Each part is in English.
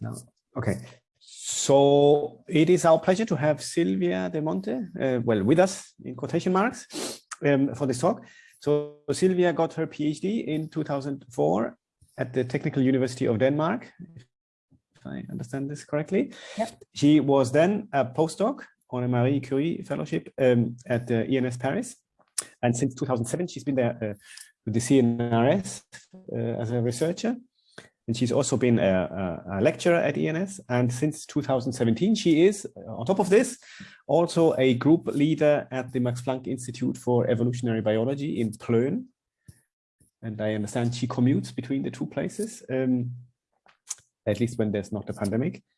now. Okay. So it is our pleasure to have Silvia De Monte, uh, well, with us in quotation marks um, for this talk. So Silvia got her PhD in 2004 at the Technical University of Denmark, if I understand this correctly. Yep. She was then a postdoc on a Marie Curie fellowship um, at the ENS Paris. And since 2007, she's been there uh, with the CNRS uh, as a researcher. And she's also been a, a, lecturer at ENS. And since 2017, she is, uh, on top of this, also a group leader at the Max Planck Institute for Evolutionary Biology in Plön. And I understand she commutes between the two places, um, at least when there's not a pandemic.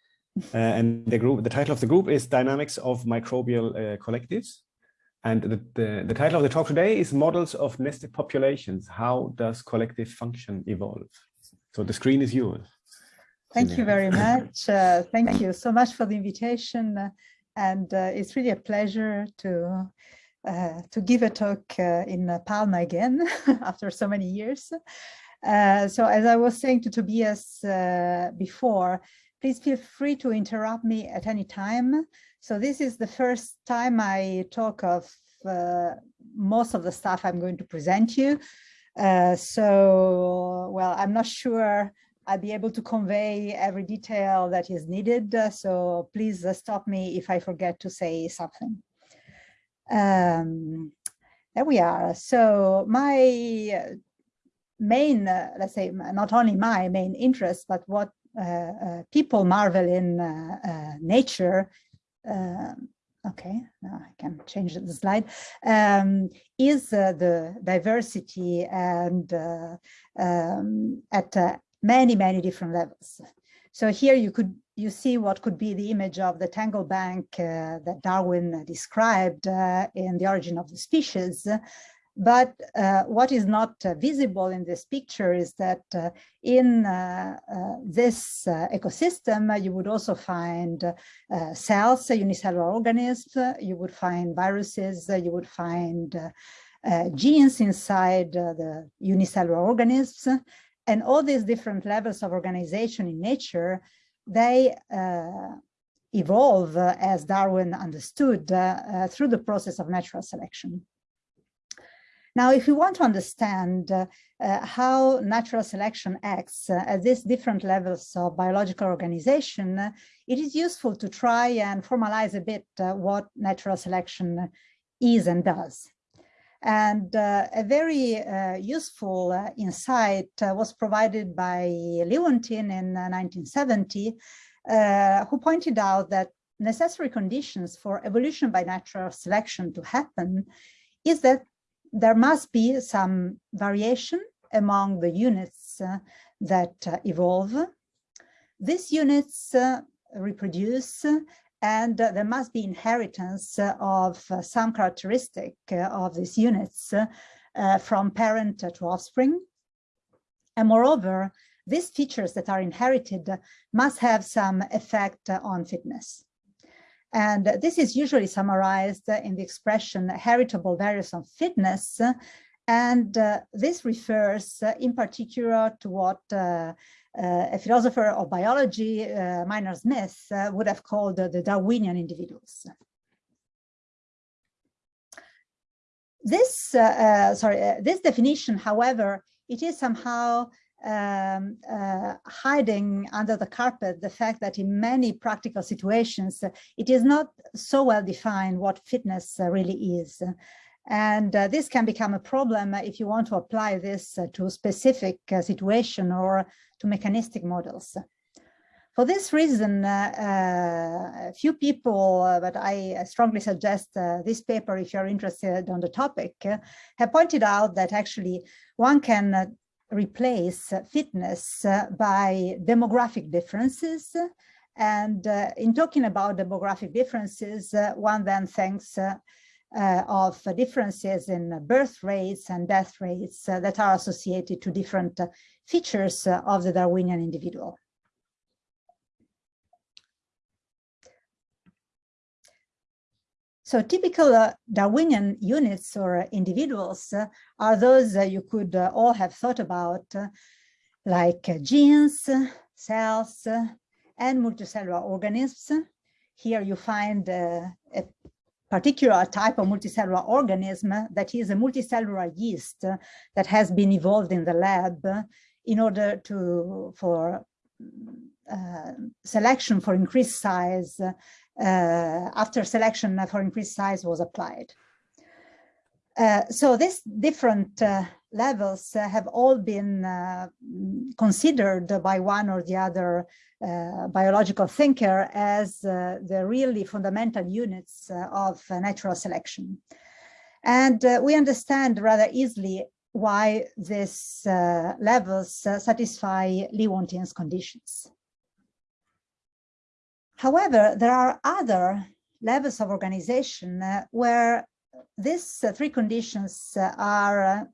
Uh, and the group, the title of the group is Dynamics of Microbial uh, Collectives. And the, the, the, title of the talk today is Models of Nested Populations. How does collective function evolve? So the screen is yours. Thank you very much. Uh, thank you so much for the invitation. and uh, it's really a pleasure to uh, to give a talk uh, in Palma again after so many years. Uh, so as I was saying to Tobias uh, before, please feel free to interrupt me at any time. So this is the first time I talk of most of the stuff I'm going to present you. Uh, so, well, I'm not sure I'll be able to convey every detail that is needed. Uh, so please uh, stop me if I forget to say something. Um, there we are. So my main, uh, let's say, not only my main interest, but what uh, uh, people marvel in nature um, okay, now I can change the slide, um, is uh, the diversity and uh, um, at uh, many, many different levels. So here you could you see what could be the image of the tangle bank uh, that Darwin described uh, in The Origin of the Species, but uh, what is not uh, visible in this picture is that uh, in uh, uh, this uh, ecosystem, you would also find cells, unicellular organisms, you would find viruses, you would find genes inside the unicellular organisms, and all these different levels of organization in nature, they evolve as Darwin understood through the process of natural selection. Now, if we want to understand uh, uh, how natural selection acts uh, at these different levels of biological organization, it is useful to try and formalize a bit uh, what natural selection is and does. And uh, a very useful insight was provided by Lewontin in 1970, who pointed out that necessary conditions for evolution by natural selection to happen is that there must be some variation among the units uh, that uh, evolve. These units uh, reproduce and uh, there must be inheritance of uh, some characteristic uh, of these units from parent to offspring. And moreover, these features that are inherited must have some effect on fitness. And this is usually summarized in the expression heritable variance of fitness. And uh, this refers uh, in particular to what uh, uh a philosopher of biology, uh, Maynard Smith, uh, would have called the Darwinian individuals. This, sorry, this definition, however, it is somehow um, uh, hiding under the carpet the fact that in many practical situations, uh, it is not so well defined what fitness uh, really is. And uh, this can become a problem if you want to apply this uh, to specific uh, situation or to mechanistic models. For this reason, a few people, but I strongly suggest this paper if you're interested on the topic, have pointed out that actually one can replace fitness uh, by demographic differences. And uh, in talking about demographic differences, uh, one then thinks of differences in birth rates and death rates that are associated to different features of the Darwinian individual. So typical uh, Darwinian units or individuals uh, are those you could uh, all have thought about, uh, like genes, cells, and multicellular organisms. Here you find a particular type of multicellular organism that is a multicellular yeast that has been evolved in the lab in order to for uh, selection for increased size after selection for increased size was applied. Uh, so these different uh, levels uh, have all been uh, considered by one or the other uh, biological thinker as the really fundamental units of natural selection. And we understand rather easily why these levels satisfy Lewontin's conditions. However, there are other levels of organization where these uh, three conditions uh, are uh,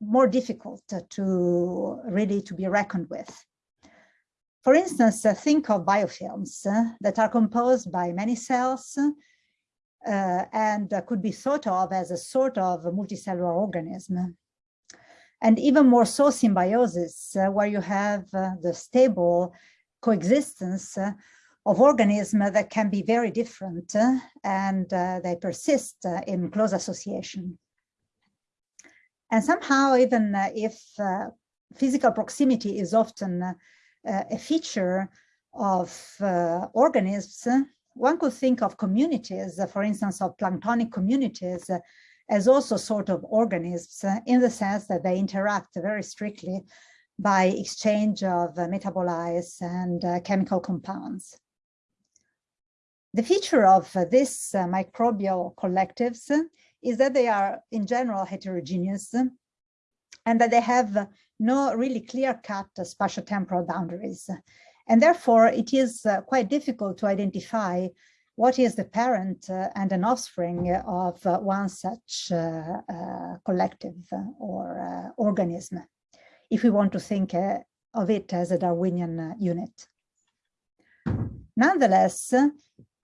more difficult to really to be reckoned with. For instance, think of biofilms that are composed by many cells uh, and uh, could be thought of as a sort of multicellular organism. And even more so symbiosis, uh, where you have the stable coexistence of organisms that can be very different uh, and uh, they persist uh, in close association. And somehow, even uh, if uh, physical proximity is often uh, uh, a feature of organisms, eh, one could think of communities, for instance, of planktonic communities, as also sort of organisms eh, in the sense that they interact very strictly by exchange of metabolites and chemical compounds. The feature of uh, these uh, microbial collectives is that they are in general heterogeneous and that they have no really clear-cut spatial-temporal boundaries. And therefore, it is uh, quite difficult to identify what is the parent uh, and an offspring of uh, one such uh, collective or organism, if we want to think of it as a Darwinian unit. Nonetheless,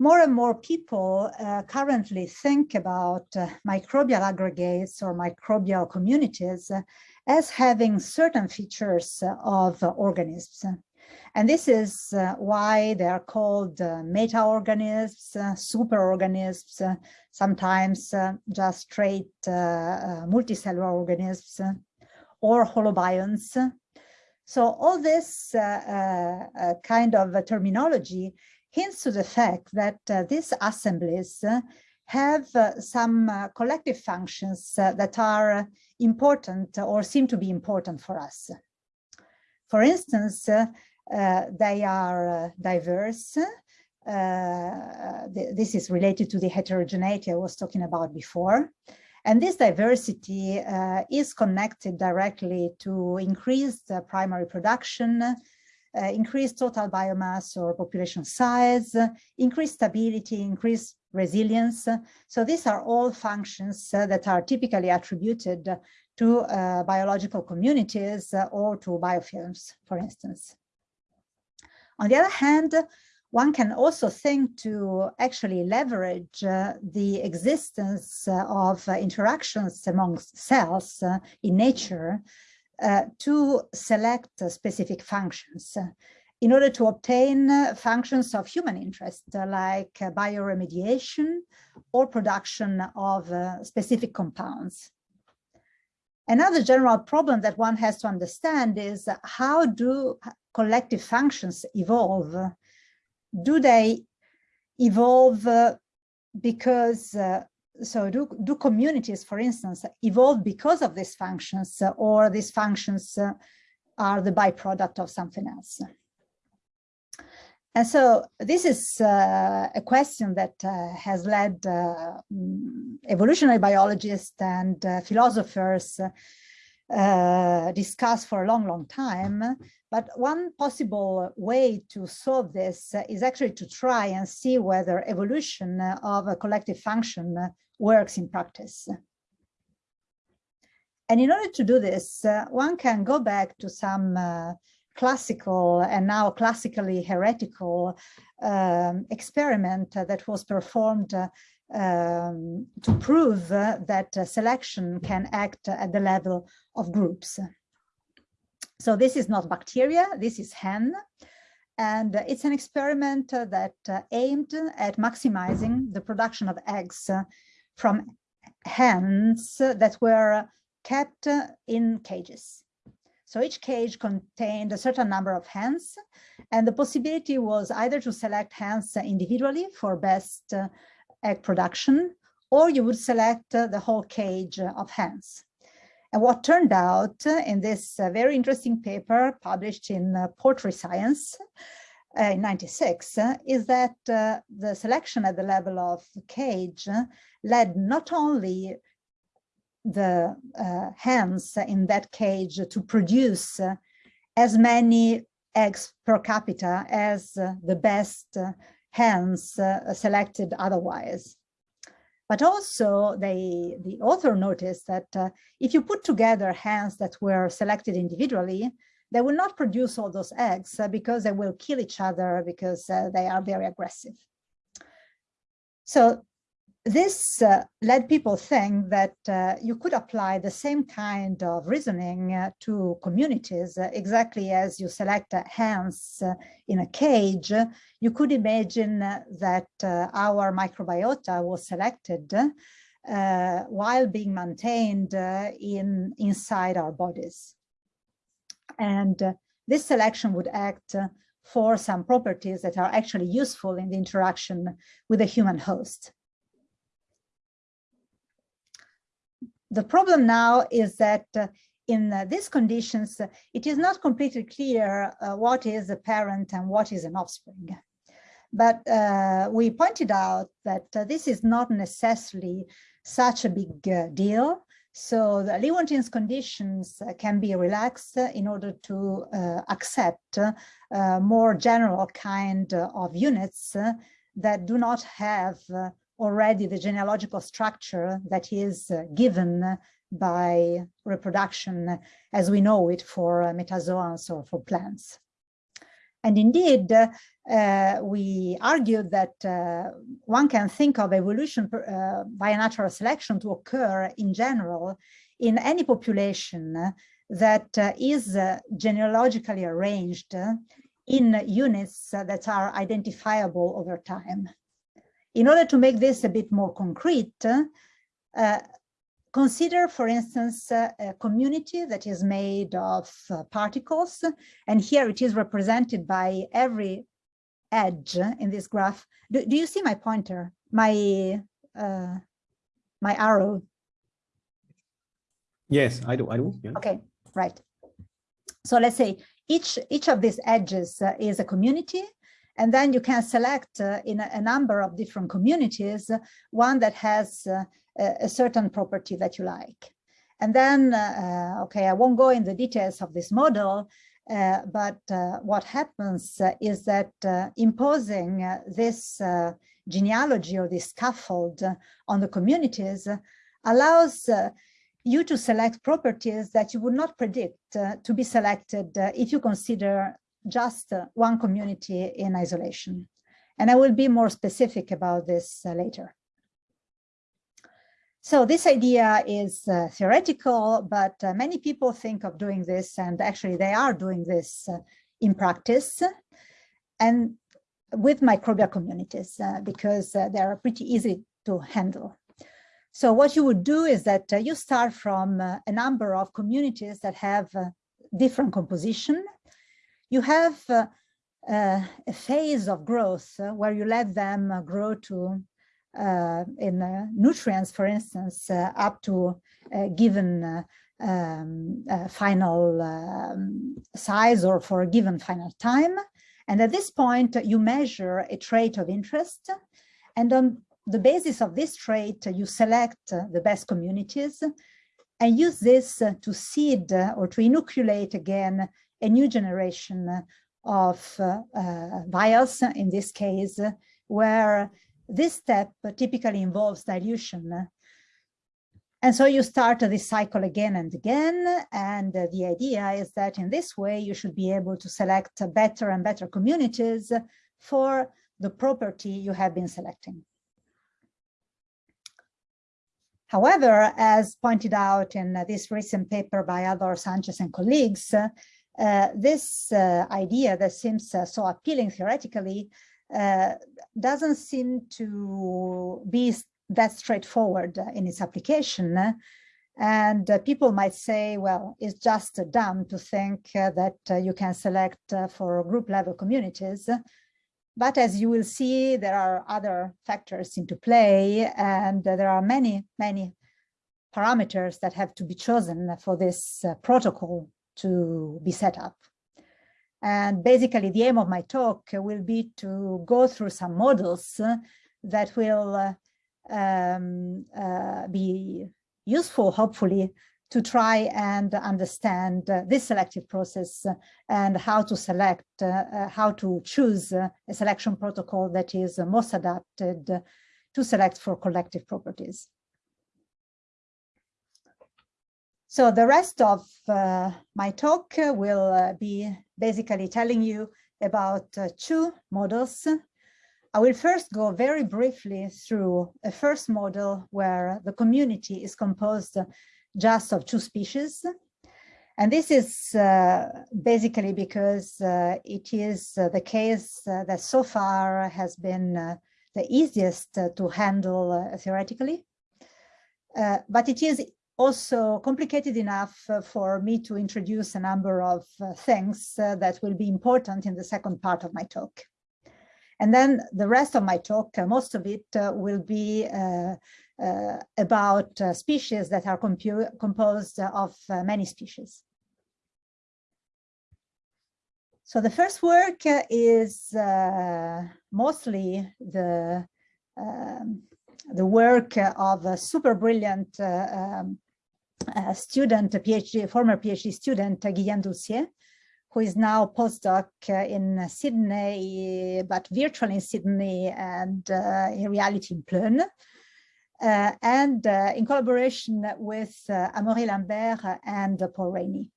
more and more people uh, currently think about uh, microbial aggregates or microbial communities uh, as having certain features of organisms. And this is uh, why they are called uh, meta-organisms, uh, superorganisms, sometimes just straight multicellular organisms, or holobionts. So all this kind of terminology hints to the fact that uh, these assemblies uh, have uh, some uh, collective functions uh, that are important or seem to be important for us. For instance, uh, they are diverse. Th this is related to the heterogeneity I was talking about before. And this diversity is connected directly to increased primary production, uh, increased total biomass or population size, uh, increased stability, increased resilience. So these are all functions uh, that are typically attributed to uh, biological communities uh, or to biofilms, for instance. On the other hand, one can also think to actually leverage uh, the existence of interactions amongst cells in nature uh, to select uh, specific functions in order to obtain uh, functions of human interest, like bioremediation or production of specific compounds. Another general problem that one has to understand is how do collective functions evolve? Do they evolve because uh, so do, do communities, for instance, evolve because of these functions uh, or these functions uh, are the byproduct of something else? And so this is uh, a question that uh, has led uh, mm, evolutionary biologists and uh, philosophers discuss for a long, long time. But one possible way to solve this is actually to try and see whether evolution of a collective function works in practice. And in order to do this, uh, one can go back to some uh, classical and now classically heretical um, experiment that was performed uh, um, to prove that selection can act at the level of groups. So this is not bacteria, this is hen. And it's an experiment uh, that uh, aimed at maximizing the production of eggs uh, from hens that were kept in cages. So each cage contained a certain number of hens, and the possibility was either to select hens individually for best egg production, or you would select the whole cage of hens. And what turned out in this very interesting paper published in Poultry Science uh, in 96 uh, is that uh, the selection at the level of cage led not only the uh, hens in that cage to produce uh, as many eggs per capita as uh, the best hens selected otherwise. But also they, the author noticed that if you put together hens that were selected individually, they will not produce all those eggs uh, because they will kill each other because uh, they are very aggressive. So this uh, led people think that uh, you could apply the same kind of reasoning uh, to communities uh, exactly as you select hens in a cage. You could imagine that our microbiota was selected while being maintained in inside our bodies. And uh, this selection would act uh, for some properties that are actually useful in the interaction with the human host. The problem now is that uh, in uh, these conditions, it is not completely clear uh, what is a parent and what is an offspring. But we pointed out that this is not necessarily such a big deal so the Lewontin's conditions can be relaxed in order to uh, accept uh, more general kind of units that do not have already the genealogical structure that is given by reproduction as we know it for metazoans or for plants. And indeed, uh, we argued that uh, one can think of evolution uh, by natural selection to occur in general in any population that uh, is uh, genealogically arranged in units that are identifiable over time. In order to make this a bit more concrete, uh, Consider, for instance, uh, a community that is made of uh, particles, and here it is represented by every edge in this graph. Do, do you see my pointer, my uh, my arrow? Yes, I do. I do. Yeah. Okay, right. So let's say each each of these edges uh, is a community, and then you can select uh, in a, a, number of different communities one that has uh, a, certain property that you like. And then, uh, okay, I won't go in the details of this model, uh, but uh, what happens uh, is that uh, imposing uh, this genealogy or this scaffold on the communities allows you to select properties that you would not predict to be selected if you consider just one community in isolation. And I will be more specific about this later. So this idea is uh, theoretical, but uh, many people think of doing this, and actually they are doing this uh, in practice, and with microbial communities, uh, because uh, they are pretty easy to handle. So what you would do is that uh, you start from a number of communities that have different composition. You have a phase of growth where you let them grow to uh, in uh, nutrients, for instance, uh, up to a given um, final um, size or for a given final time. And at this point, you measure a trait of interest. And on the basis of this trait, you select the best communities and use this to seed or to inoculate again a new generation of uh, uh, vials, in this case, where this step typically involves dilution. And so you start this cycle again and again. And the idea is that in this way, you should be able to select better and better communities for the property you have been selecting. However, as pointed out in this recent paper by Ador Sanchez and colleagues, Uh, this uh, idea that seems uh, so appealing theoretically uh, doesn't seem to be that straightforward in its application. And uh, people might say, well, it's just dumb to think uh, that you can select for group level communities. But as you will see, there are other factors into play, and there are many, many parameters that have to be chosen for this uh, protocol to be set up. And basically, the aim of my talk will be to go through some models that will uh, um, uh, be useful, hopefully, to try and understand uh, this selective process and how to select, uh, uh how to choose uh, a selection protocol that is most adapted to select for collective properties. So the rest of uh, my talk will be basically telling you about two models I will first go very briefly through a first model where the community is composed just of two species. And this is uh, basically because uh, it is uh, the case uh, that so far has been uh, the easiest uh, to handle theoretically. but it is also complicated enough for me to introduce a number of things that will be important in the second part of my talk. And then the rest of my talk, most of it will be uh, about uh, species that are composed of uh, many species. So the first work is mostly the um, the work of a super brilliant um, student, a PhD, former PhD student, Guillaume Doulcier, who is now postdoc in Sydney, but virtually in Sydney and uh, in reality in Plön. Uh, and uh, in collaboration with uh, Amaury Lambert and Paul Rainey.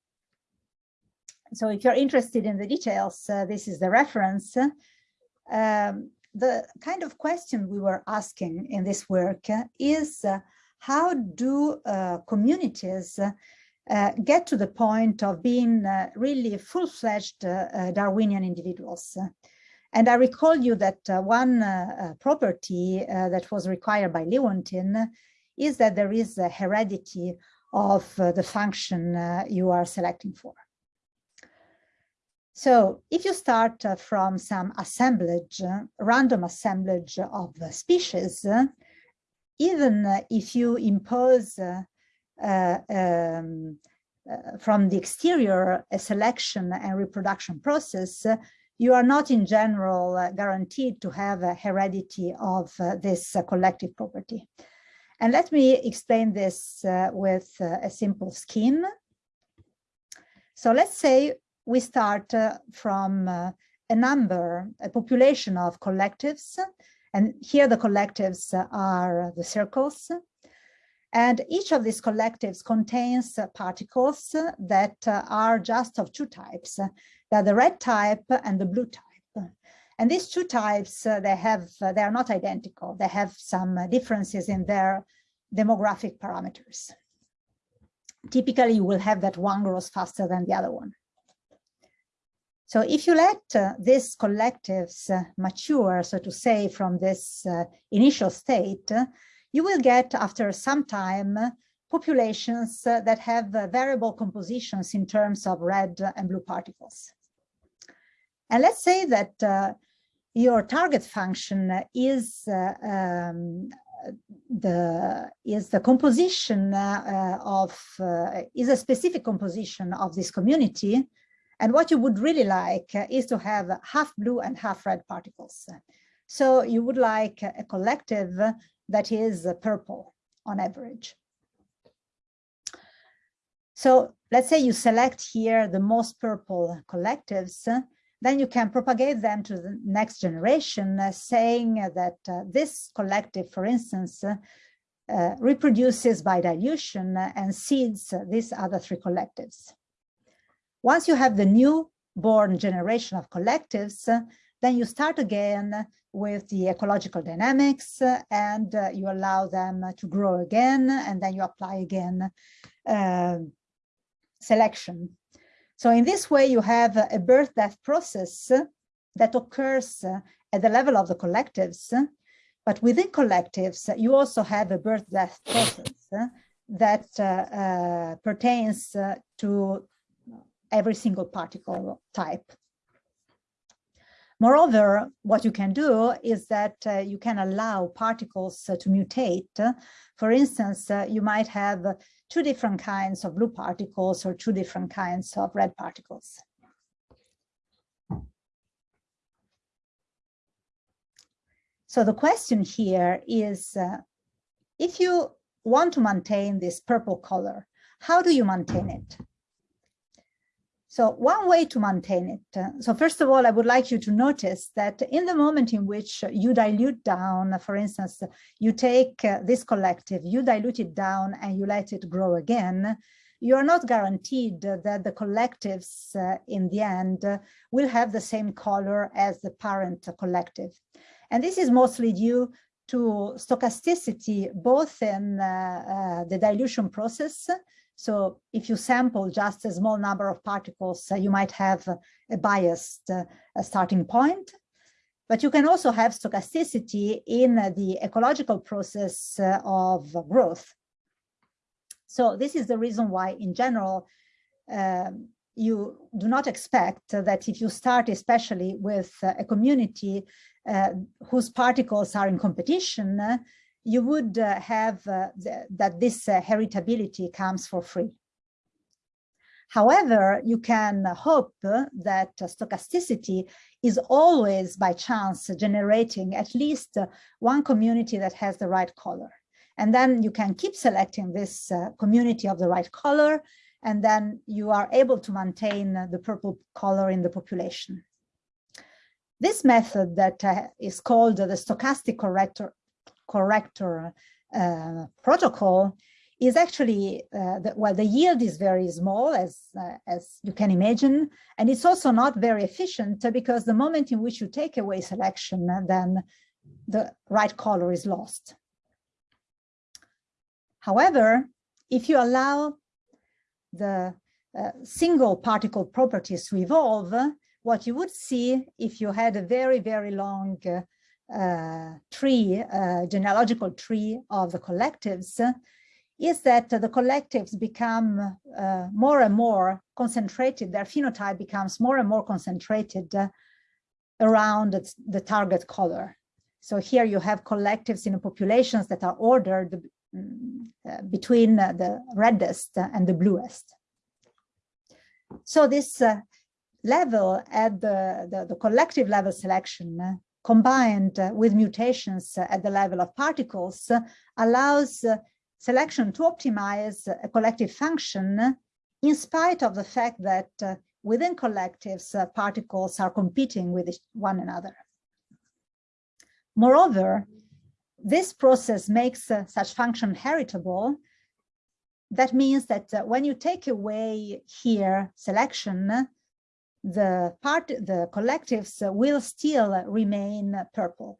So if you're interested in the details, this is the reference. Um, the kind of question we were asking in this work is how do communities uh, get to the point of being uh, really full-fledged uh, Darwinian individuals. And I recall you that uh, one uh, uh, property uh, that was required by Lewontin is that there is a heredity of uh, the function uh, you are selecting for. So if you start from some assemblage, random assemblage of species, even if you impose um, from the exterior a selection and reproduction process, you are not in general uh, guaranteed to have a heredity of uh, this uh, collective property. And let me explain this uh, with uh, a simple scheme. So let's say we start uh, from a number, a population of collectives, and here the collectives are the circles. And each of these collectives contains particles that are just of two types. They're the red type and the blue type. And these two types, uh, they have, uh, they are not identical. They have some uh, differences in their demographic parameters. Typically, you will have that one grows faster than the other one. So if you let uh, these collectives uh, mature, so to say, from this uh, initial state, you will get after some time populations that have variable compositions in terms of red and blue particles. And let's say that uh, your target function is uh, um, the is the composition uh, of uh, is a specific composition of this community and what you would really like is to have half blue and half red particles so you would like a collective that is purple on average so let's say you select here the most purple collectives then you can propagate them to the next generation, uh, saying that uh, this collective, for instance, uh, uh reproduces by dilution and seeds these other three collectives. Once you have the new born generation of collectives, then you start again with the ecological dynamics and uh, you allow them to grow again and then you apply again uh, selection. So in this way, you have a birth-death process that occurs at the level of the collectives, but within collectives, you also have a birth-death process that uh, uh, pertains to every single particle type. Moreover, what you can do is that uh, you can allow particles uh, to mutate. For instance, uh, you might have two different kinds of blue particles or two different kinds of red particles. So the question here is, uh, if you want to maintain this purple color, how do you maintain it? So one way to maintain it. Uh, so first of all, I would like you to notice that in the moment in which you dilute down, for instance, you take uh, this collective, you dilute it down and you let it grow again, you are not guaranteed that the collectives uh, in the end will have the same color as the parent collective. And this is mostly due to stochasticity, both in uh, uh, the dilution process, so if you sample just a small number of particles, uh, you might have a biased uh, starting point. But you can also have stochasticity in the ecological process uh, of growth. So this is the reason why, in general, um, you do not expect that if you start especially with a community uh, whose particles are in competition, you would uh, have uh, that this uh, heritability comes for free. However, you can hope that stochasticity is always by chance generating at least one community that has the right color. And then you can keep selecting this community of the right color, and then you are able to maintain the purple color in the population. This method that uh, called the stochastic corrector corrector uh, protocol is actually, uh, the, well, the yield is very small, as, uh, as you can imagine, and it's also not very efficient because the moment in which you take away selection, then the right color is lost. However, if you allow the uh, single particle properties to evolve, what you would see if you had a very, very long uh, uh, tree, uh, genealogical tree of the collectives, is that the collectives become uh, more and more concentrated, their phenotype becomes more and more concentrated around the target color. So here you have collectives in populations that are ordered mm, uh, between uh, the reddest and the bluest. So this uh, level at the, the, the, collective level selection combined with mutations at the level of particles allows selection to optimize a collective function in spite of the fact that uh, within collectives, uh, particles are competing with one another. Moreover, this process makes uh, such function heritable. That means that when you take away here selection, the part, the collectives will still remain purple.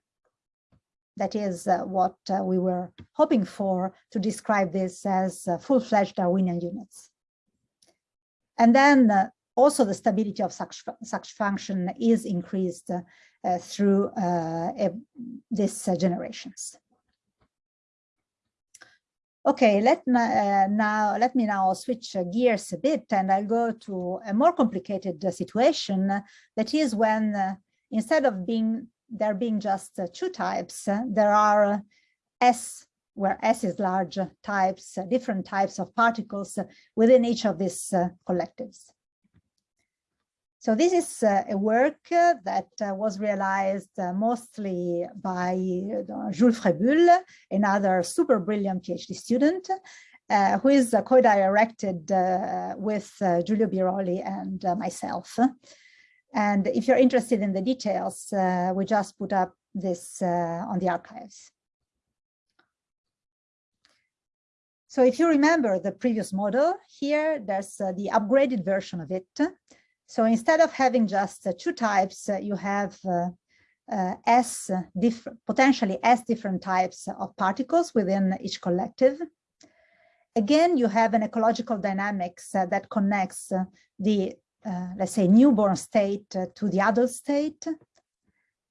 That is uh, what uh, we were hoping for to describe this as uh, full-fledged Darwinian units. And then also the stability of such, such function is increased through these generations. Okay, let me, uh, now let me now switch gears a bit and I'll go to a more complicated uh, situation that is when uh, instead of being there being just uh, two types, uh, there are S where S is large types, different types of particles within each of these collectives. So this is uh, a work uh, that uh, was realized uh, mostly by uh, Jules Fraboul, another super brilliant PhD student, uh, who is co-directed with Giulio Biroli and myself. And if you're interested in the details, we just put up this on the archives. So if you remember the previous model here, there's the upgraded version of it. So instead of having just two types, uh, you have uh, uh, potentially S different types of particles within each collective. Again, you have an ecological dynamics uh, that connects uh, the uh, let's say, newborn state to the adult state.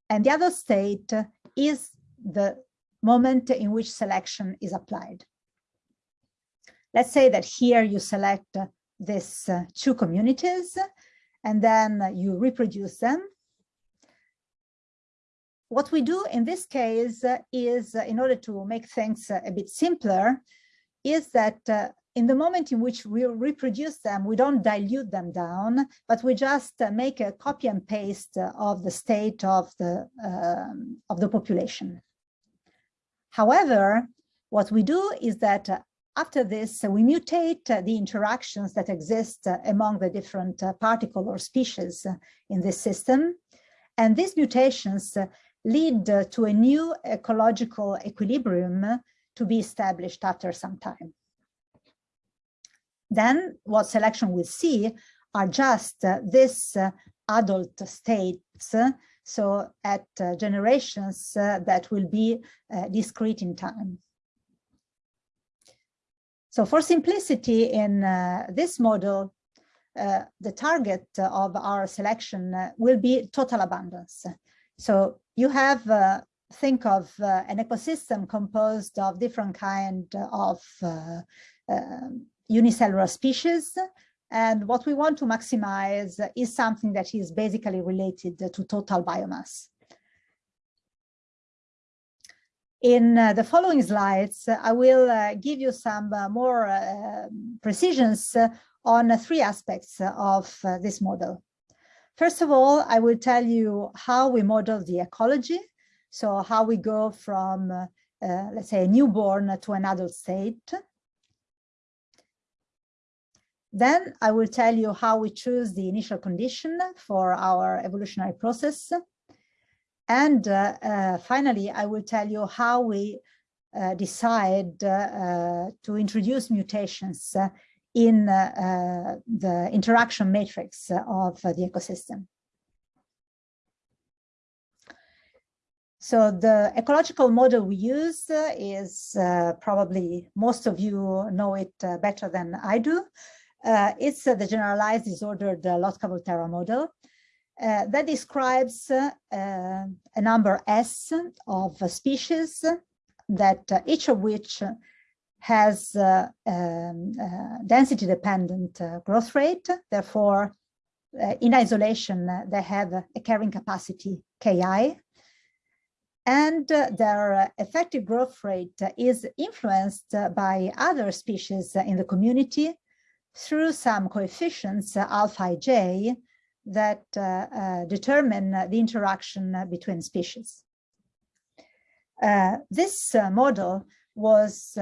And the adult state is the moment in which selection is applied. Let's say that here you select these two communities and then you reproduce them. What we do in this case is, in order to make things a bit simpler, is that uh, in the moment in which we reproduce them, we don't dilute them down, but we just uh, make a copy and paste of the state of the, um, of the population. However, what we do is that uh, after this, uh, we mutate uh, the interactions that exist uh, among the different uh, particle or species in this system. And these mutations lead to a new ecological equilibrium to be established after some time. Then what selection will see are just uh, this uh, adult states, so at uh, generations that will be discrete in time. So for simplicity in this model, uh, the target of our selection uh, will be total abundance. So you have, uh, think of an ecosystem composed of different kind of um, unicellular species. And what we want to maximize is something that is basically related to total biomass. In uh, the following slides, I will uh, give you some uh, more uh, precisions on three aspects of uh, this model. First of all, I will tell you how we model the ecology. So how we go from, uh, let's say, a newborn to an adult state. Then I will tell you how we choose the initial condition for our evolutionary process. And uh, uh, finally, I will tell you how we uh, decide uh, uh, to introduce mutations uh, in the interaction matrix of the ecosystem. So the ecological model we use is probably most of you know it better than I do. Uh, it's uh, the generalized disordered uh, Lotka-Volterra model uh, that describes uh, a number S of species that uh, each of which has um, density dependent growth rate. Therefore, in isolation, they have a carrying capacity Ki and uh, their effective growth rate is influenced by other species in the community through some coefficients, uh, alpha j, that uh, uh, determine the interaction between species. this model was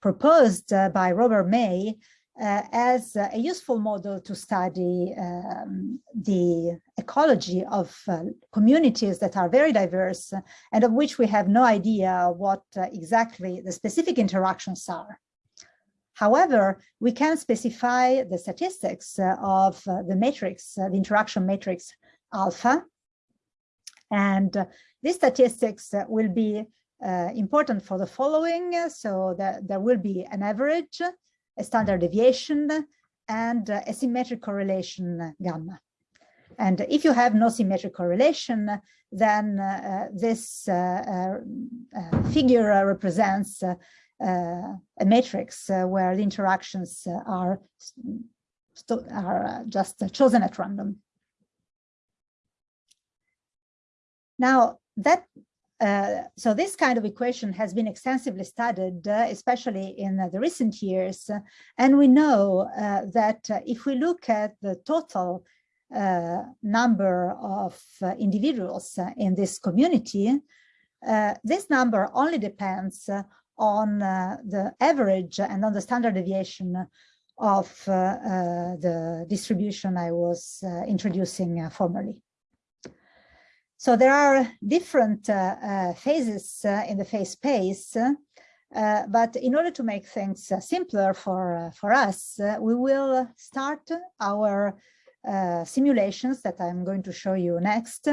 proposed by Robert May uh, as a useful model to study um, the ecology of uh, communities that are very diverse and of which we have no idea what uh, exactly the specific interactions are. However, we can specify the statistics uh, of uh, the matrix, uh, the interaction matrix alpha. And these statistics will be important for the following. So that there will be an average, a standard deviation, and a symmetric correlation gamma. And if you have no symmetric correlation, then uh, this uh, uh, figure represents a matrix uh, where the interactions uh, are, are just chosen at random. Now that uh, so this kind of equation has been extensively studied, uh, especially in uh, the recent years. and we know that if we look at the total number of individuals in this community, this number only depends on uh, the average and on the standard deviation of uh, uh, the distribution I was introducing formerly. So there are different phases in the phase space, uh, but in order to make things uh, simpler for, uh, for us, we will start our simulations that I'm going to show you next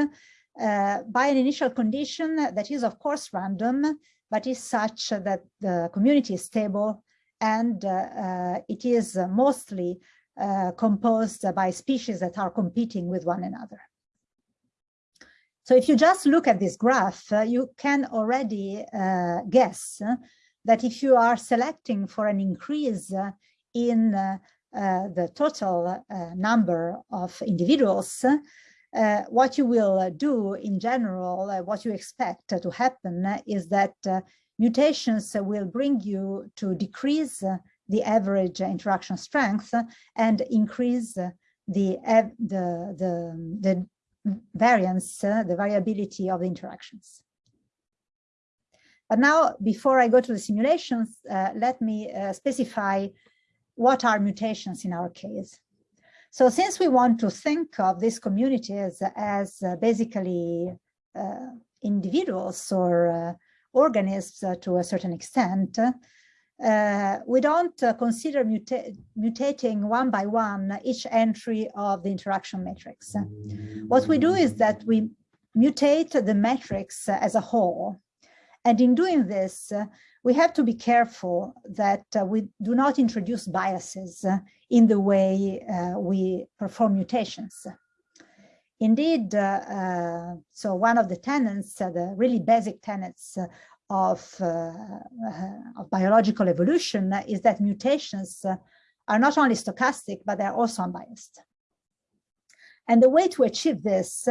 by an initial condition that is, of course, random, but is such that the community is stable and uh, uh, it is mostly uh, composed by species that are competing with one another. So if you just look at this graph, uh, you can already uh, guess that if you are selecting for an increase in uh, the total uh, number of individuals, uh, what you will do in general, what you expect to happen is that mutations will bring you to decrease the average interaction strength and increase the, the, the, the variance, uh, the variability of the interactions. But now, before I go to the simulations, uh, let me uh, specify what are mutations in our case. So since we want to think of these communities as uh, basically uh, individuals or uh, organisms to a certain extent, uh, we don't uh, consider muta mutating one by one each entry of the interaction matrix. What we do is that we mutate the matrix as a whole. And in doing this, uh, we have to be careful that uh, we do not introduce biases uh, in the way uh, we perform mutations. Indeed, so one of the tenets, the really basic tenets of, uh, uh, of biological evolution is that mutations uh, are not only stochastic, but they're also unbiased. And the way to achieve this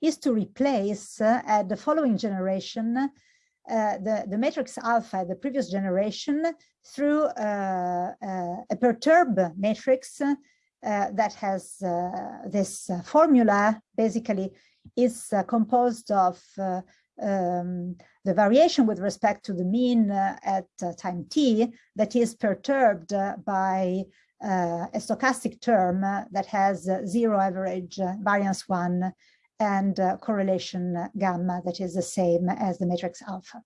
is to replace at the following generation uh, the, the matrix alpha, the previous generation, through uh, uh, a perturb matrix that has this formula, basically is composed of um, the variation with respect to the mean uh, at uh, time t that is perturbed uh, by uh, a stochastic term uh, that has uh, zero average variance one and correlation gamma that is the same as the matrix alpha.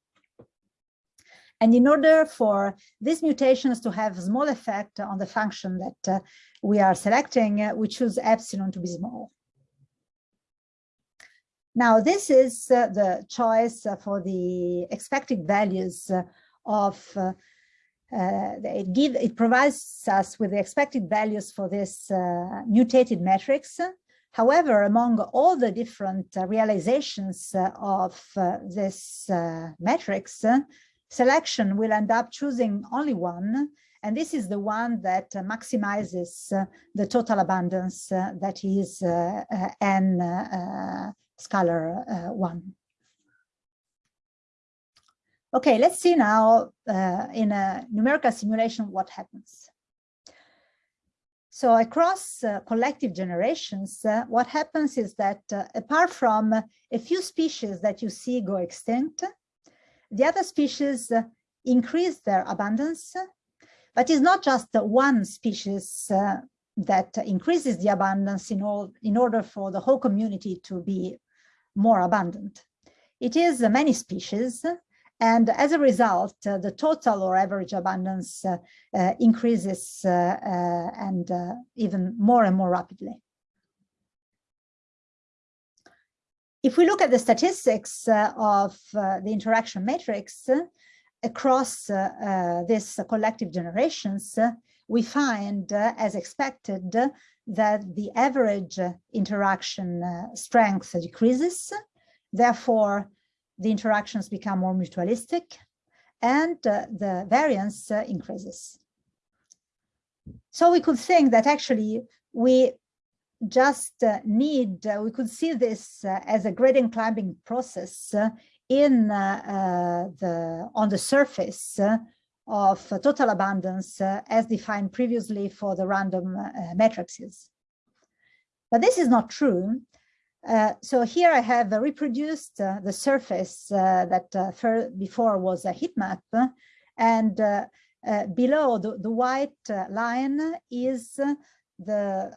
And in order for these mutations to have small effect on the function that we are selecting, we choose epsilon to be small. Now, this is uh, the choice uh, for the expected values uh, of uh, uh, it give it provides us with the expected values for this uh, mutated matrix. However, among all the different uh, realizations uh, of uh, this matrix, selection will end up choosing only one, and this is the one that maximizes the total abundance that is n scalar uh, one. Okay, let's see now uh, in a numerical simulation what happens. So across uh, collective generations, uh, what happens is that uh, apart from a few species that you see go extinct, the other species uh, increase their abundance, but it's not just one species that increases the abundance in, all, in order for the whole community to be more abundant. It is uh, many species, and as a result, uh, the total or average abundance uh, uh, increases uh, uh, and uh, even more and more rapidly. If we look at the statistics uh, of uh, the interaction matrix across this collective generations, we find, as expected, that the average interaction strength decreases. Therefore, the interactions become more mutualistic and uh, the variance uh, increases. So we could think that actually we just uh, need, uh, we could see this uh, as a gradient climbing process in the on the surface of total abundance uh, as defined previously for the random uh, matrices. But this is not true. Uh, so here I have reproduced the surface that before was a heat map and below the, the white line is the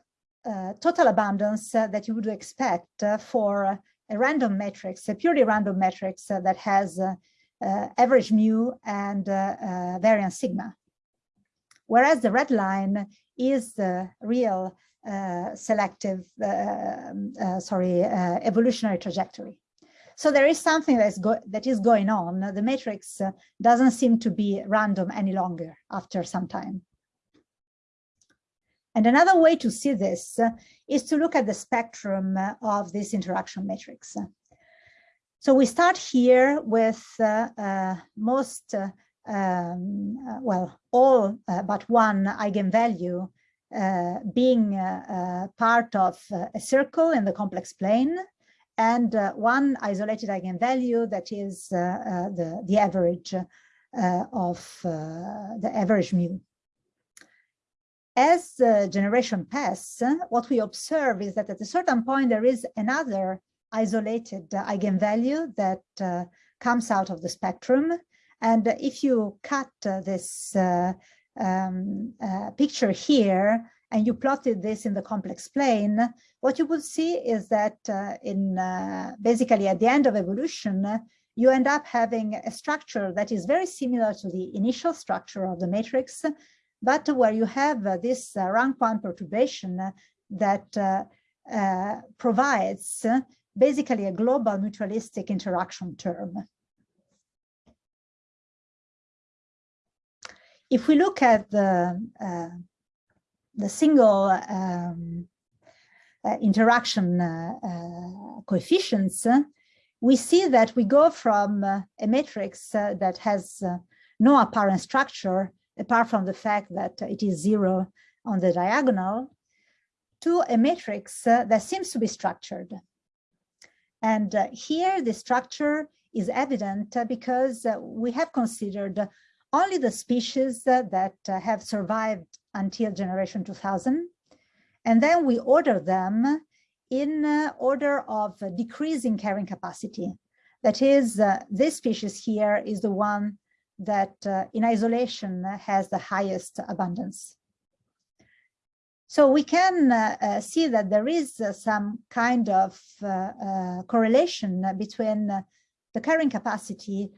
uh, total abundance uh, that you would expect uh, for a random matrix, a purely random matrix that has uh, average mu and uh, uh, variance sigma. Whereas the red line is the real selective, um, sorry, evolutionary trajectory. So there is something that is, that is going on. The matrix uh, doesn't seem to be random any longer after some time. And another way to see this is to look at the spectrum of this interaction matrix. So we start here with uh, uh, most, uh, um, well, all but one eigenvalue Uh, being uh, uh, part of a circle in the complex plane and one isolated eigenvalue that is the, the average of the average mu. As the generation pass, what we observe is that at a certain point there is another isolated uh, eigenvalue that uh, comes out of the spectrum. And if you cut uh, this um, picture here and you plotted this in the complex plane, what you would see is that in basically at the end of evolution, you end up having a structure that is very similar to the initial structure of the matrix, but where you have uh, this uh, rank one perturbation that uh, provides basically a global mutualistic interaction term. If we look at the, uh, the single um, uh, interaction uh, uh coefficients, we see that we go from uh, a matrix uh, that has no apparent structure, apart from the fact that it is zero on the diagonal, to a matrix that seems to be structured. And uh, here the structure is evident uh, because uh, we have considered only the species that have survived until generation 2000. And then we order them in order of decreasing carrying capacity. That is, uh, this species here is the one that uh, in isolation has the highest abundance. So we can uh, uh, see that there is uh, some kind of uh, uh, correlation between the carrying capacity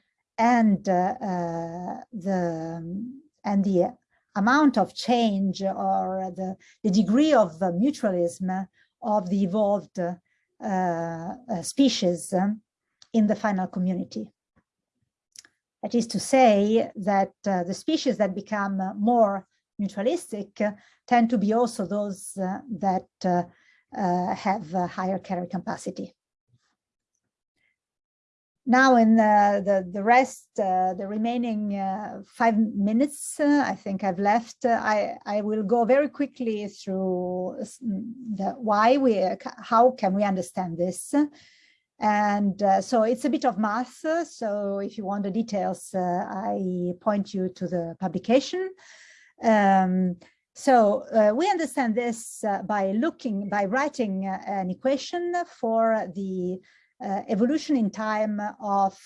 and uh, uh, the um, and the amount of change or the, the degree of mutualism of the evolved uh, species um, in the final community. That is to say that the species that become more mutualistic uh, tend to be also those uh, that uh, have higher carry capacity. Now in the, the, the rest, uh, the remaining uh, five minutes, uh, I think I've left, I, I will go very quickly through the why we, how can we understand this? And so it's a bit of math. So if you want the details, I point you to the publication. Um, so uh, we understand this uh, by looking, by writing uh, an equation for the uh, evolution in time of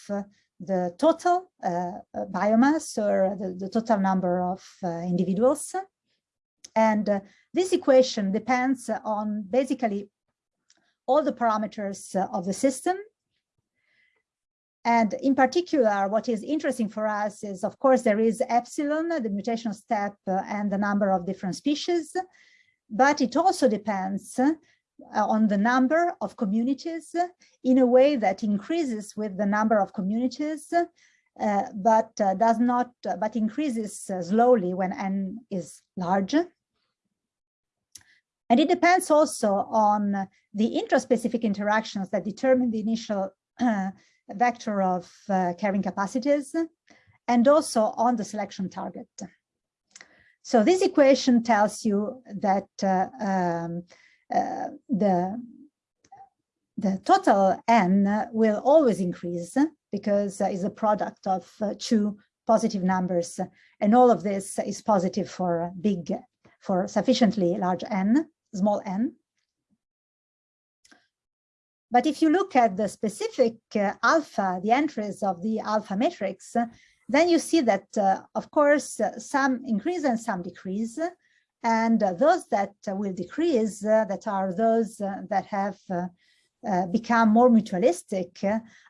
the total uh, biomass or the, the, total number of individuals. And this equation depends on basically all the parameters of the system and in particular, what is interesting for us is, of course, there is epsilon, the mutation step uh, and the number of different species, but it also depends uh, on the number of communities in a way that increases with the number of communities, uh, but uh, does not, uh, but increases uh, slowly when n is large. And it depends also on the intraspecific interactions that determine the initial vector of uh, carrying capacities and also on the selection target. So this equation tells you that uh, um, uh, the, the total n will always increase because it's a product of uh, two positive numbers and all of this is positive for big for sufficiently large n small n but if you look at the specific uh, alpha, the entries of the alpha matrix, then you see that, uh, of course, uh, some increase and some decrease. And uh, those that will decrease, uh, that are those uh, that have become more mutualistic,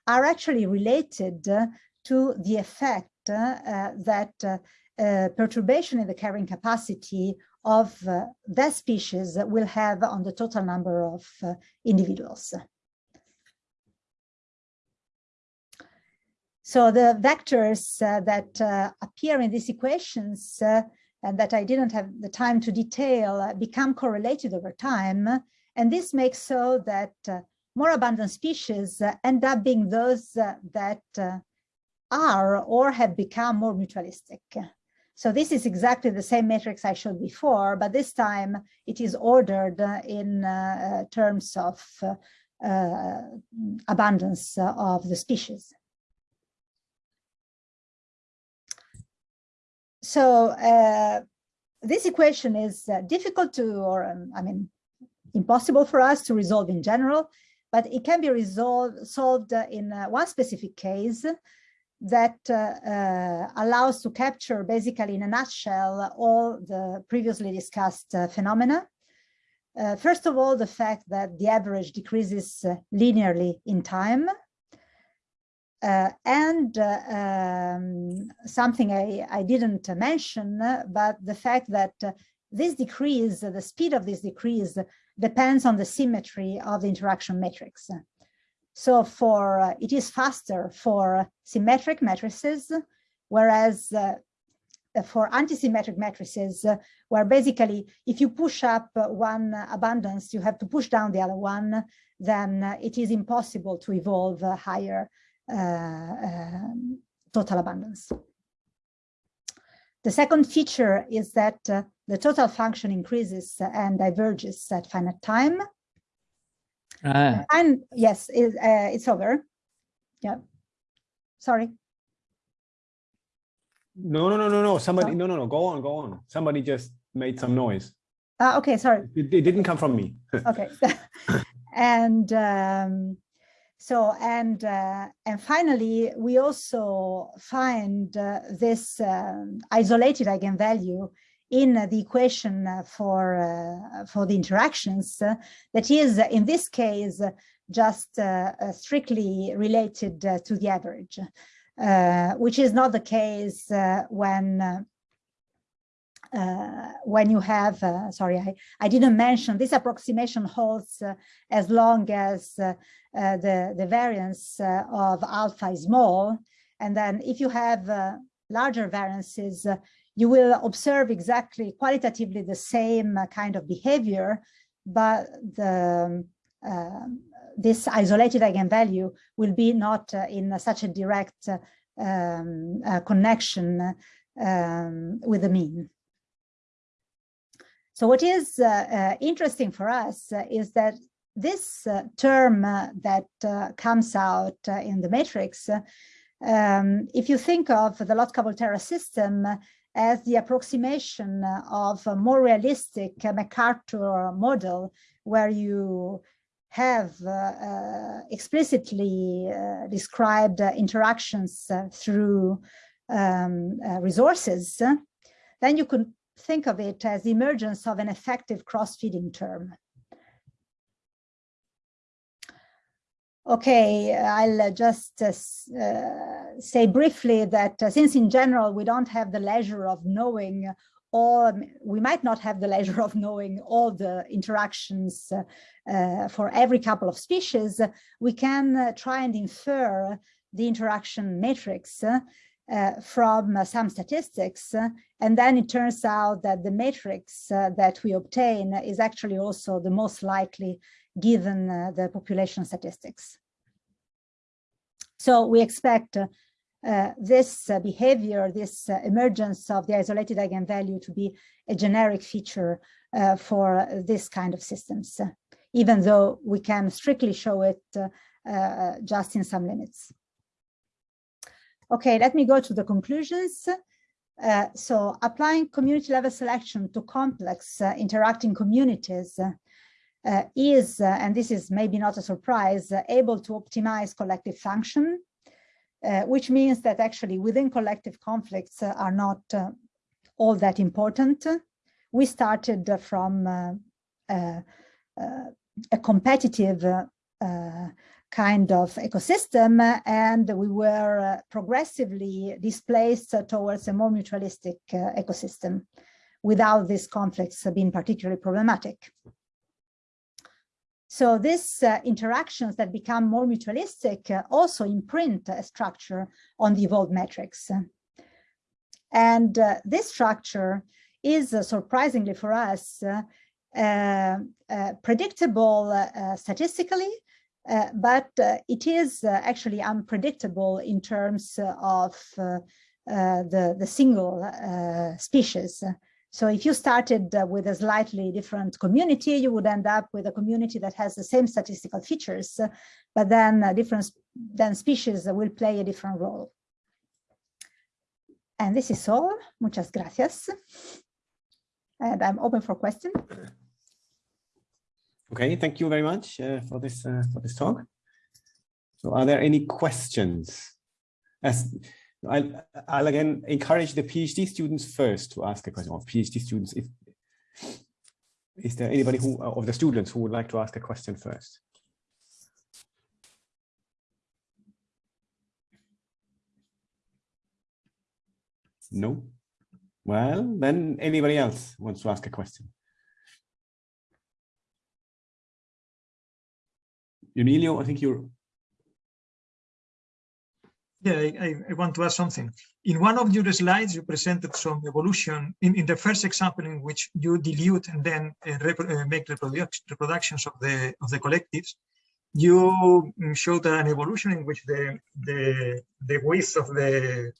are actually related to the effect that perturbation in the carrying capacity of that species will have on the total number of individuals. So the vectors uh, that uh, appear in these equations uh, and that I didn't have the time to detail uh, become correlated over time. And this makes so that uh, more abundant species uh, end up being those that are or have become more mutualistic. So this is exactly the same matrix I showed before, but this time it is ordered in uh, terms of uh, abundance of the species. So uh, this equation is uh, difficult to, or um, I mean, impossible for us to resolve in general, but it can be resolved solved in uh, one specific case that uh, uh, allows to capture basically in a nutshell all the previously discussed uh, phenomena. Uh, first of all, the fact that the average decreases uh, linearly in time. Uh, and um, something I, I didn't mention, but the fact that this decrease, the speed of this decrease depends on the symmetry of the interaction matrix. So for uh, it is faster for symmetric matrices, whereas uh, for antisymmetric matrices, uh, where basically if you push up one abundance, you have to push down the other one, then it is impossible to evolve higher uh, total abundance. The second feature is that uh, the total function increases and diverges at finite time. Ah. And yes, it, uh, it's over. Yeah. Sorry. No, no, no, no, no. Somebody, no, no, no. Go on, go on. Somebody just made some noise. Uh, okay, sorry. It, it didn't come from me. okay. and um, so, and uh, and finally, we also find uh, this um, isolated eigenvalue in the equation for uh, for the interactions that is in this case just uh, uh, strictly related to the average which is not the case when uh, when you have, uh, sorry, I, I didn't mention this approximation holds uh, as long as the, the variance of alpha is small. And then if you have larger variances, you will observe exactly qualitatively the same kind of behavior, but the, uh, this isolated eigenvalue will be not uh, in such a direct uh, um, uh, connection um, with the mean. So what is uh, uh, interesting for us is that this term that comes out in the matrix um, if you think of the Lotka-Volterra system as the approximation of a more realistic MacArthur model where you have uh, uh, explicitly uh, described interactions uh, through um, uh, resources, then you could think of it as emergence of an effective cross-feeding term. Okay, I'll just uh, uh, say briefly that uh, since in general we don't have the leisure of knowing all, we might not have the leisure of knowing all the interactions uh, uh, for every couple of species, we can uh, try and infer the interaction matrix from some statistics. and then it turns out that the matrix that we obtain is actually also the most likely given uh, the population statistics. So we expect uh, uh, this uh, behavior, this uh, emergence of the isolated eigenvalue to be a generic feature uh, for this kind of systems, even though we can strictly show it just in some limits. Okay, let me go to the conclusions. so applying community level selection to complex interacting communities uh, is, uh, and this is maybe not a surprise, uh, able to optimize collective function, uh, which means that actually within collective conflicts uh, are not uh, all that important. We started from a competitive kind of ecosystem and we were progressively displaced towards a more mutualistic ecosystem without these conflicts being particularly problematic. So these uh, interactions that become more mutualistic uh, also imprint a structure on the evolved metrics. And uh, this structure is uh, surprisingly for us uh, uh, uh predictable uh, but uh, it is uh, actually unpredictable in terms of uh, the, the single species. So if you started with a slightly different community, you would end up with a community that has the same statistical features, but then different then species will play a different role. And this is all. Muchas gracias. And I'm open for questions. Okay, thank you very much uh, for this uh, for this talk. So, are there any questions? As I'll, I'll again encourage the PhD students first to ask a question. Of PhD students, if is there anybody who of the students who would like to ask a question first? No. Well, then anybody else wants to ask a question? Emilio, I think you're. Yeah, I, I, want to ask something. In one of your slides, you presented some evolution in, in the first example in which you dilute and then uh, uh, make reproduc reproductions of the of the collectives. You mm, showed an evolution in which the the the width of the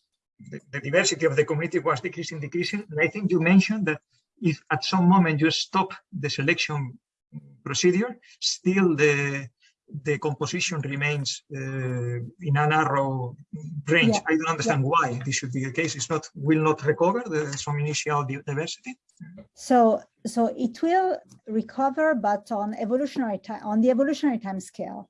the, the, diversity of the community was decreasing, decreasing. And I think you mentioned that if at some moment you stop the selection procedure, still the the composition remains uh, in a narrow range. Yeah. I don't understand yeah. why this should be the case. It's not will not recover the, some initial diversity. So so it will recover, but on evolutionary time on the evolutionary time scale.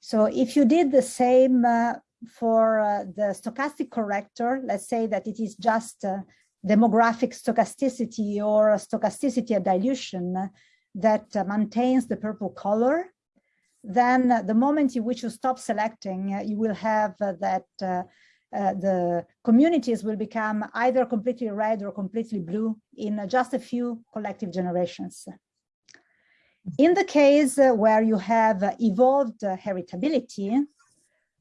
So if you did the same uh, for uh, the stochastic corrector, let's say that it is just uh, demographic stochasticity or stochasticity dilution that uh, maintains the purple color, then the moment in which you stop selecting, uh, you will have uh, that uh, the communities will become either completely red or completely blue in just a few collective generations. In the case where you have evolved heritability,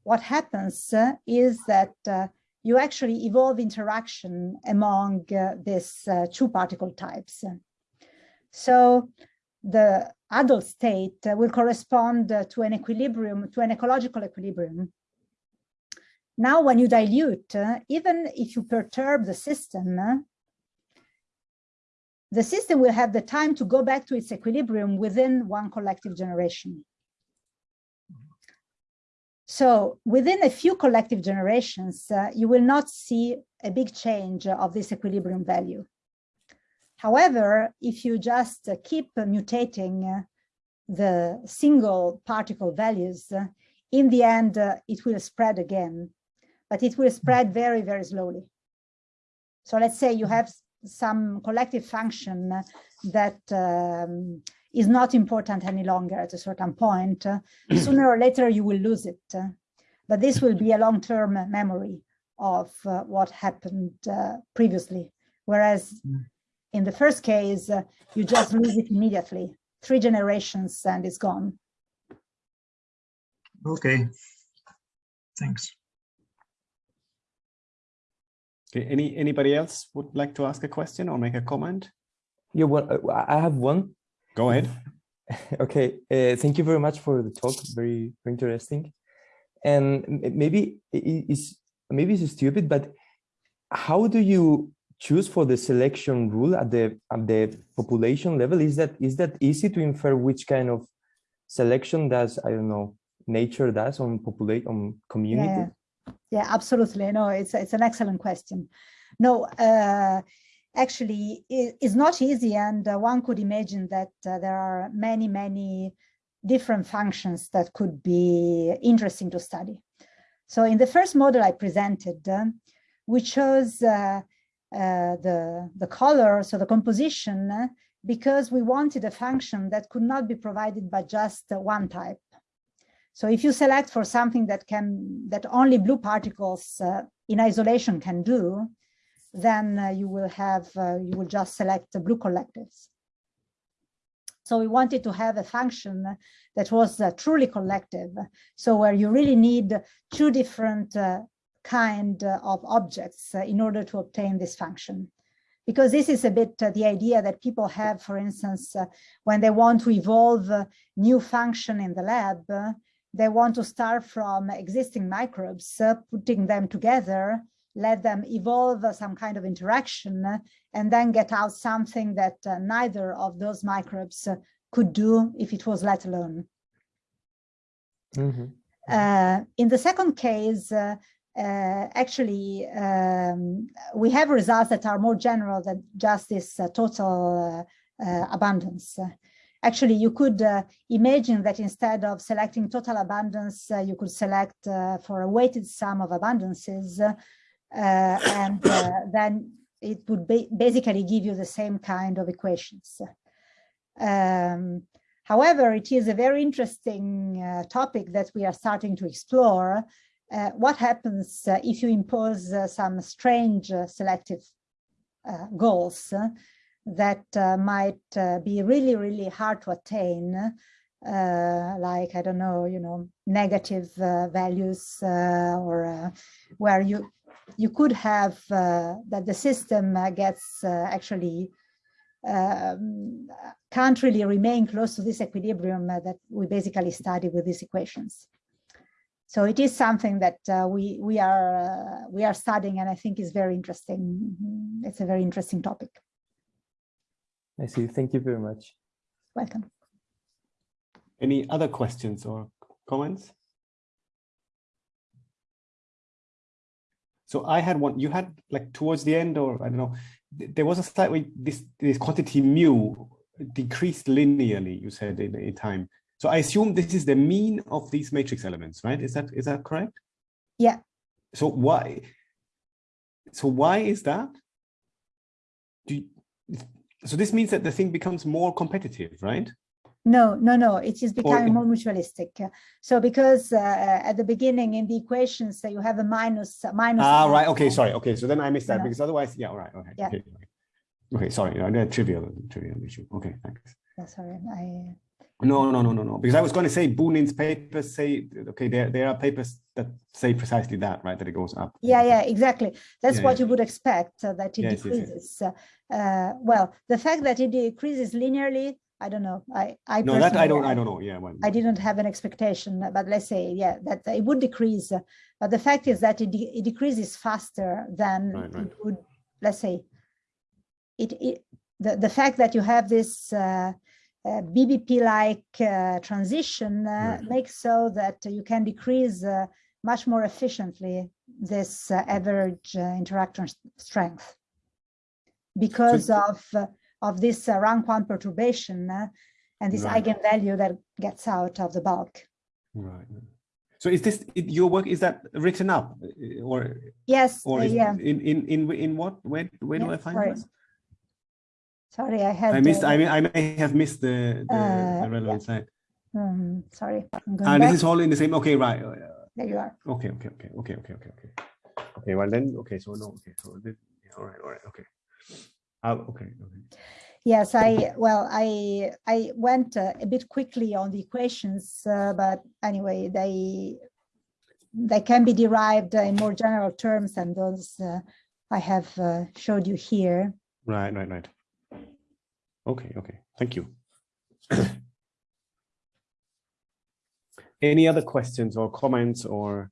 what happens uh, is that uh, you actually evolve interaction among uh, these two particle types. So the adult state will correspond to an equilibrium, to an ecological equilibrium. Now, when you dilute, even if you perturb the system, the system will have the time to go back to its equilibrium within one collective generation. So within a few collective generations, uh, you will not see a big change of this equilibrium value. However, if you just keep mutating the single particle values, in the end, it will spread again, but it will spread very, very slowly. So let's say you have some collective function that um, is not important any longer at a certain point, sooner or later you will lose it. But this will be a long-term memory of uh, what happened uh, previously. Whereas mm. In the first case, uh, you just lose it immediately, three generations and it's gone. Okay, thanks. Okay, any anybody else would like to ask a question or make a comment? Yeah, well, I have one. Go ahead. okay, uh, thank you very much for the talk. Very, very interesting. And maybe it's maybe it's stupid, but how do you choose for the selection rule at the at the population level? Is that is that easy to infer which kind of selection does I don't know nature does on populate on community? Yeah, yeah, absolutely. No, it's it's an excellent question. No, uh, actually it's not easy and uh, one could imagine that uh, there are many, many different functions that could be interesting to study. So in the first model I presented, uh, we chose uh, uh, the, the color, so the composition, uh, because we wanted a function that could not be provided by just one type. So if you select for something that can that only blue particles in isolation can do, then uh, you will have, uh, you will just select the blue collectives. So we wanted to have a function that was uh, truly collective. So where you really need two different uh, kind of objects uh, in order to obtain this function. because this is a bit uh, the idea that people have, for instance, uh, when they want to evolve new function in the lab, they want to start from existing microbes, putting them together, let them evolve some kind of interaction, and then get out something that neither of those microbes could do if it was let alone. Mhm. Uh, in the second case, uh, uh, actually, um, we have results that are more general than just this uh, total uh, uh, abundance. Actually, you could uh, imagine that instead of selecting total abundance, uh, you could select for a weighted sum of abundances, and then it would ba basically give you the same kind of equations. Um, However, it is a very interesting topic that we are starting to explore. Uh, what happens uh, if you impose uh, some strange uh, selective uh, goals uh, that might be really, really hard to attain, like, I don't know, you know, negative values or where you you could have that the system gets actually um, can't really remain close to this equilibrium that we basically study with these equations. So it is something that uh, we we are uh, we are studying, and I think is very interesting. Mhm. It's a very interesting topic. I see. Thank you very much. Welcome. Any other questions or comments? So I had one, you had like towards the end, or I don't know, there was a slide where this, this quantity mu decreased linearly, you said in, in time. So I assume this is the mean of these matrix elements, right? Is that, is that correct? Yeah. So why, so why is that? Do you, so this means that the thing becomes more competitive, right? No, no, no. It is becoming in- more mutualistic. So because uh, at the beginning in the equations uh, you have a minus minus. Ah, right. Okay, sorry. Okay, so then I missed that No. because otherwise, yeah, all right. Okay. Yeah. Okay. Okay, sorry. Trivial, trivial issue. Okay, thanks. Yeah, sorry, I. No, no, no, no, no. Because I was going to say Bunin's papers say, okay, there, there are papers that say precisely that, right? That it goes up. Yeah, yeah, exactly. That's Yeah, what yeah. you would expect uh, that it Yes, yes, yes. decreases. Uh, uh, well, the fact that it decreases linearly, I don't know. I, I No, that I don't, I don't know. Yeah. Well, I didn't have an expectation, but let's say, yeah, that it would decrease. uh, But the fact is that it, de- it decreases faster than Right, right. it would, let's say, it, it the, the fact that you have this uh, BBP-like uh, transition uh, Right. makes so that you can decrease uh, much more efficiently this uh, average uh, interaction strength because of uh, of this uh, rank one perturbation uh, and this Right. eigenvalue that gets out of the bulk. right. right. So is this your work? Is that written up, uh, or Yes, or uh, is yeah. in in in in what? Where where do I find this? Sorry, I had. I missed. uh, I mean, I may have missed the the, Uh, the relevant slide. um, sorry, And back. this is all in the same. Okay, right. uh, There you are. Okay, okay, okay, okay, okay, okay, okay. Okay, well then, okay, so no, okay, so this, yeah, all right, all right, okay. Uh, okay, okay. Yes, I, well, I, I went uh, a bit quickly on the equations, uh, but anyway, they, they can be derived in more general terms than those uh, I have uh, showed you here. Right, right, right. Okay, okay, thank you. Any other questions or comments or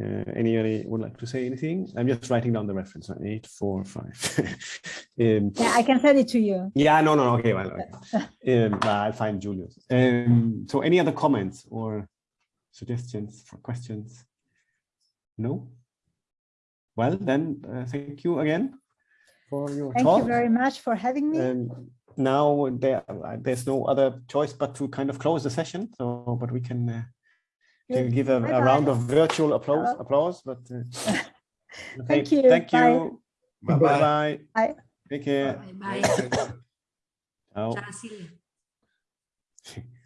uh, anybody would like to say anything? I'm just writing down the reference, right? eight, four, five. um, Yeah, I can send it to you. yeah, no, no, okay, well, okay. Um, I'll find Julius. Um, so any other comments or suggestions for questions? No? Well, then, uh, thank you again for your Thank talk. you very much for having me. Um, now there, uh, there's no other choice but to kind of close the session. So, but we can, uh, can give a, a Bye-bye. round of virtual applause. Hello. Applause, but uh, Thank you. Thank Bye. you. Bye bye. Bye. Take care. Bye bye. Ciao. Ciao, Silvia.